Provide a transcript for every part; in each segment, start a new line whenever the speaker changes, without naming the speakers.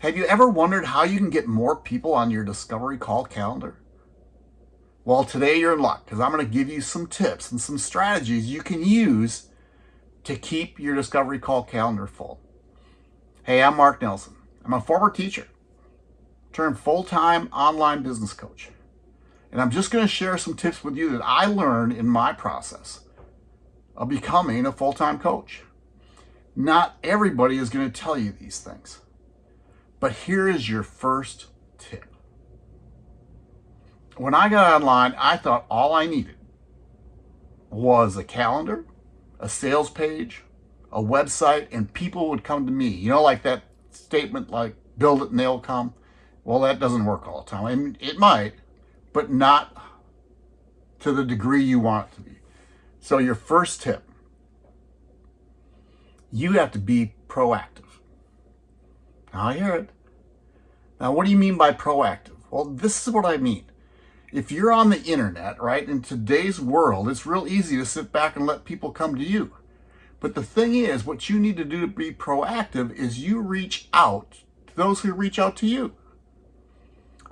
Have you ever wondered how you can get more people on your discovery call calendar? Well, today you're in luck because I'm going to give you some tips and some strategies you can use to keep your discovery call calendar full. Hey, I'm Mark Nelson. I'm a former teacher, turned full-time online business coach. And I'm just going to share some tips with you that I learned in my process of becoming a full-time coach. Not everybody is going to tell you these things. But here is your first tip. When I got online, I thought all I needed was a calendar, a sales page, a website, and people would come to me. You know, like that statement like, build it and they'll come. Well, that doesn't work all the time. I mean, it might, but not to the degree you want it to be. So your first tip, you have to be proactive. Now I hear it. Now, what do you mean by proactive? Well, this is what I mean. If you're on the internet, right, in today's world, it's real easy to sit back and let people come to you. But the thing is, what you need to do to be proactive is you reach out to those who reach out to you.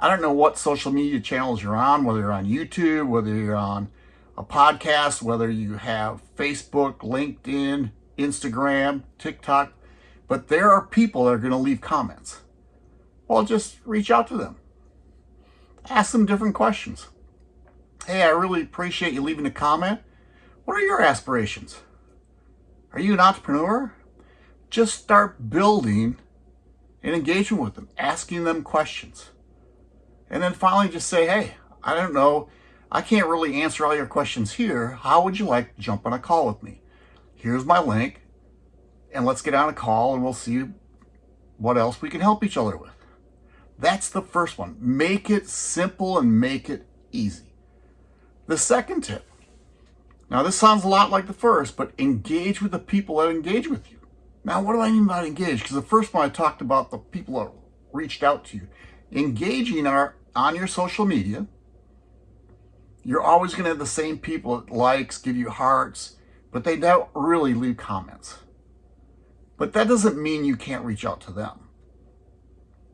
I don't know what social media channels you're on, whether you're on YouTube, whether you're on a podcast, whether you have Facebook, LinkedIn, Instagram, TikTok, but there are people that are going to leave comments. Well, just reach out to them. Ask them different questions. Hey, I really appreciate you leaving a comment. What are your aspirations? Are you an entrepreneur? Just start building an engagement with them, asking them questions. And then finally just say, hey, I don't know, I can't really answer all your questions here. How would you like to jump on a call with me? Here's my link, and let's get on a call and we'll see what else we can help each other with. That's the first one. Make it simple and make it easy. The second tip. Now this sounds a lot like the first, but engage with the people that engage with you. Now what do I mean by engage? Because the first one I talked about the people that reached out to you. Engaging are on your social media, you're always going to have the same people that likes, give you hearts, but they don't really leave comments. But that doesn't mean you can't reach out to them.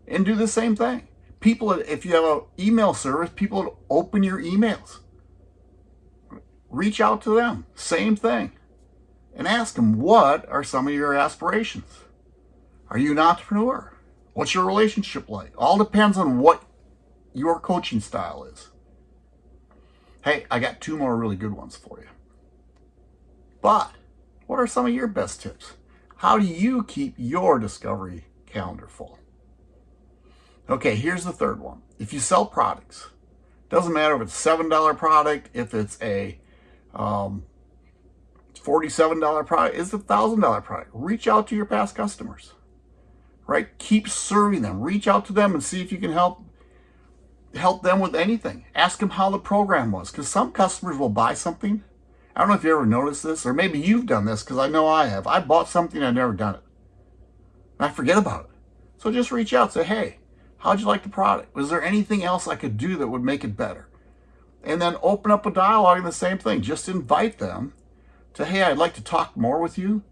And do the same thing. People, if you have an email service, people open your emails. Reach out to them. Same thing. And ask them, what are some of your aspirations? Are you an entrepreneur? What's your relationship like? All depends on what your coaching style is. Hey, I got two more really good ones for you. But what are some of your best tips? How do you keep your discovery calendar full? Okay, here's the third one. If you sell products, doesn't matter if it's $7 product, if it's a um, $47 product, it's a $1,000 product. Reach out to your past customers, right? Keep serving them. Reach out to them and see if you can help help them with anything. Ask them how the program was because some customers will buy something. I don't know if you ever noticed this or maybe you've done this because I know I have. I bought something, I've never done it. And I forget about it. So just reach out say, hey, how'd you like the product? Was there anything else I could do that would make it better? And then open up a dialogue in the same thing. Just invite them to, hey, I'd like to talk more with you.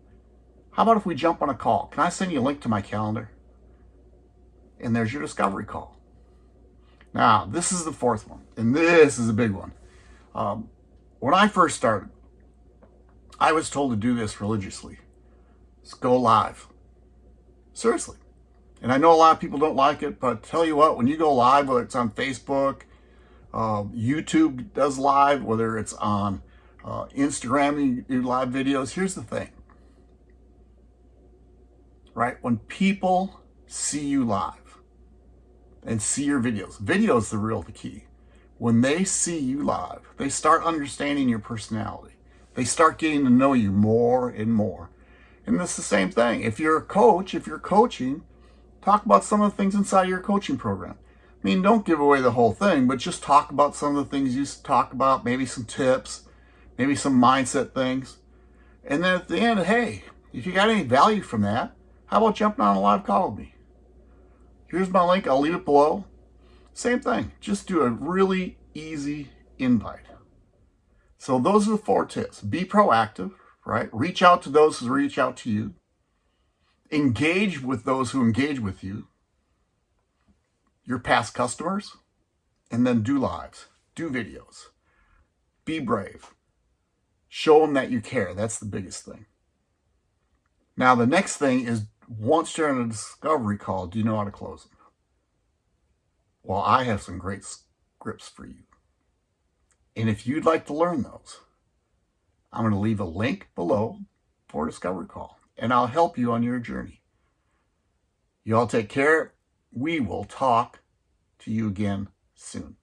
How about if we jump on a call? Can I send you a link to my calendar? And there's your discovery call. Now, this is the fourth one, and this is a big one. Um, when I first started, I was told to do this religiously. Just go live. Seriously. And I know a lot of people don't like it, but tell you what, when you go live, whether it's on Facebook, uh, YouTube does live, whether it's on uh, Instagram, you do live videos, here's the thing. Right? When people see you live, and see your videos. Video is the real the key. When they see you live, they start understanding your personality. They start getting to know you more and more. And it's the same thing. If you're a coach, if you're coaching, talk about some of the things inside your coaching program. I mean, don't give away the whole thing, but just talk about some of the things you talk about, maybe some tips, maybe some mindset things. And then at the end, hey, if you got any value from that, how about jumping on a live call with me? Here's my link. I'll leave it below. Same thing. Just do a really easy invite. So those are the four tips. Be proactive, right? Reach out to those who reach out to you. Engage with those who engage with you. your past customers and then do lives, do videos. Be brave. Show them that you care. That's the biggest thing. Now, the next thing is once you're on a discovery call, do you know how to close them? Well, I have some great scripts for you. And if you'd like to learn those, I'm going to leave a link below for discovery call, and I'll help you on your journey. You all take care. We will talk to you again soon.